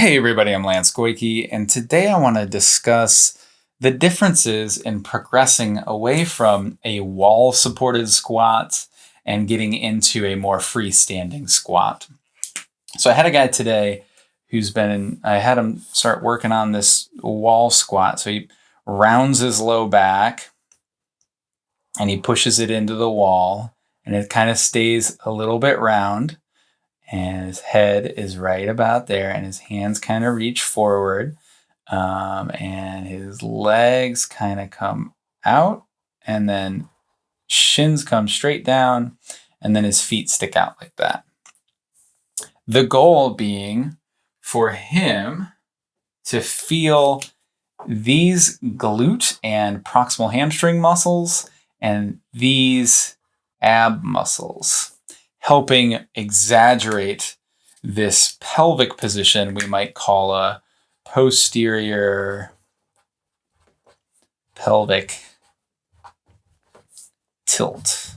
Hey everybody, I'm Lance Goyke, and today I want to discuss the differences in progressing away from a wall-supported squat and getting into a more freestanding squat. So I had a guy today who's been, I had him start working on this wall squat. So he rounds his low back and he pushes it into the wall and it kind of stays a little bit round and his head is right about there and his hands kind of reach forward um, and his legs kind of come out and then shins come straight down and then his feet stick out like that. The goal being for him to feel these glute and proximal hamstring muscles and these ab muscles helping exaggerate this pelvic position we might call a posterior pelvic tilt.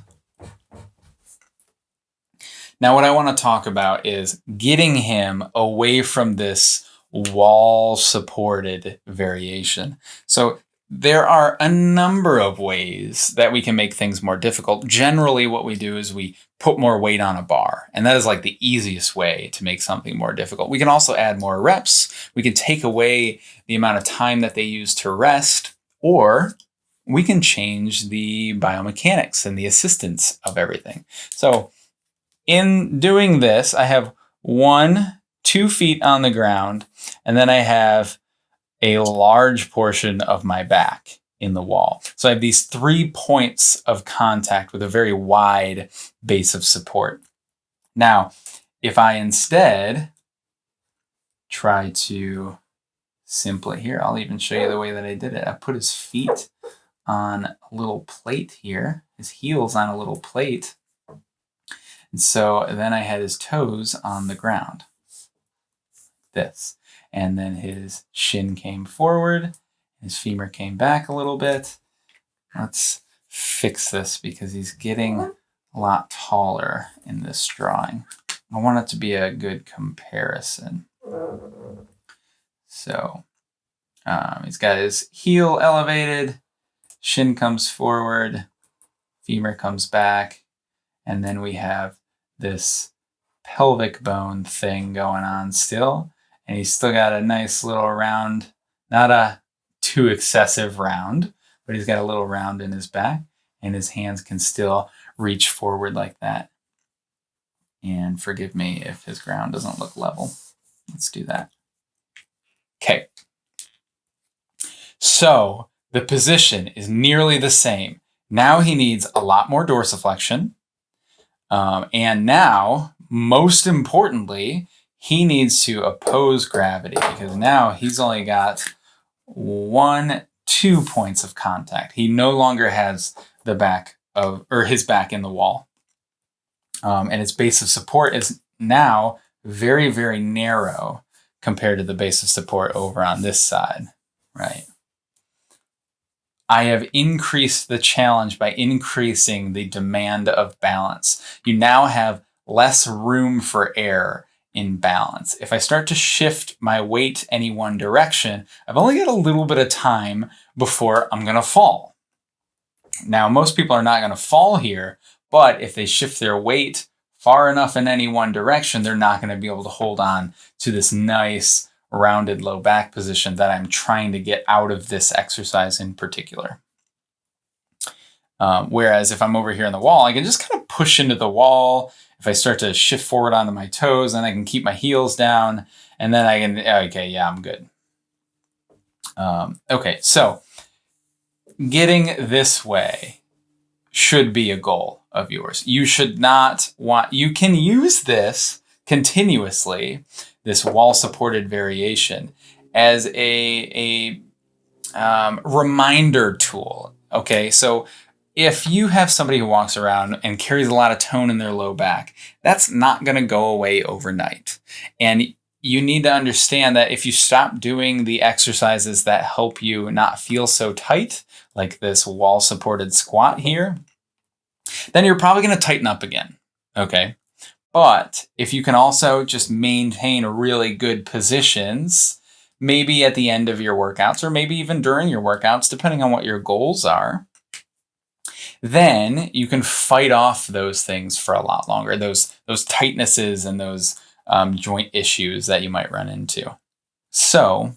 Now, what I want to talk about is getting him away from this wall supported variation. So there are a number of ways that we can make things more difficult. Generally, what we do is we put more weight on a bar, and that is like the easiest way to make something more difficult. We can also add more reps. We can take away the amount of time that they use to rest, or we can change the biomechanics and the assistance of everything. So in doing this, I have one, two feet on the ground, and then I have a large portion of my back in the wall. So I have these three points of contact with a very wide base of support. Now, if I instead try to simply here, I'll even show you the way that I did it. I put his feet on a little plate here, his heels on a little plate. And so then I had his toes on the ground. This and then his shin came forward, his femur came back a little bit. Let's fix this because he's getting a lot taller in this drawing. I want it to be a good comparison. So um, he's got his heel elevated, shin comes forward, femur comes back, and then we have this pelvic bone thing going on still and he's still got a nice little round, not a too excessive round, but he's got a little round in his back and his hands can still reach forward like that. And forgive me if his ground doesn't look level. Let's do that. Okay. So the position is nearly the same. Now he needs a lot more dorsiflexion. Um, and now, most importantly, he needs to oppose gravity because now he's only got one, two points of contact. He no longer has the back of, or his back in the wall. Um, and its base of support is now very, very narrow compared to the base of support over on this side, right? I have increased the challenge by increasing the demand of balance. You now have less room for error in balance. If I start to shift my weight any one direction, I've only got a little bit of time before I'm going to fall. Now, most people are not going to fall here, but if they shift their weight far enough in any one direction, they're not going to be able to hold on to this nice rounded low back position that I'm trying to get out of this exercise in particular. Um, whereas if I'm over here in the wall, I can just kind of push into the wall if I start to shift forward onto my toes, then I can keep my heels down and then I can, okay, yeah, I'm good. Um, okay, so getting this way should be a goal of yours. You should not want, you can use this continuously, this wall supported variation as a, a um, reminder tool. Okay, so if you have somebody who walks around and carries a lot of tone in their low back, that's not going to go away overnight. And you need to understand that if you stop doing the exercises that help you not feel so tight, like this wall supported squat here, then you're probably going to tighten up again. Okay. But if you can also just maintain really good positions, maybe at the end of your workouts or maybe even during your workouts, depending on what your goals are, then you can fight off those things for a lot longer, those, those tightnesses and those um, joint issues that you might run into. So,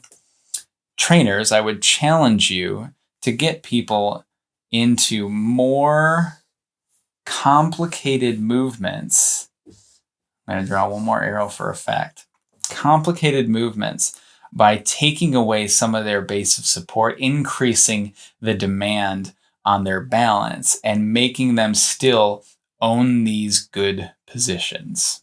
trainers, I would challenge you to get people into more complicated movements. I'm going to draw one more arrow for effect. Complicated movements by taking away some of their base of support, increasing the demand on their balance, and making them still own these good positions.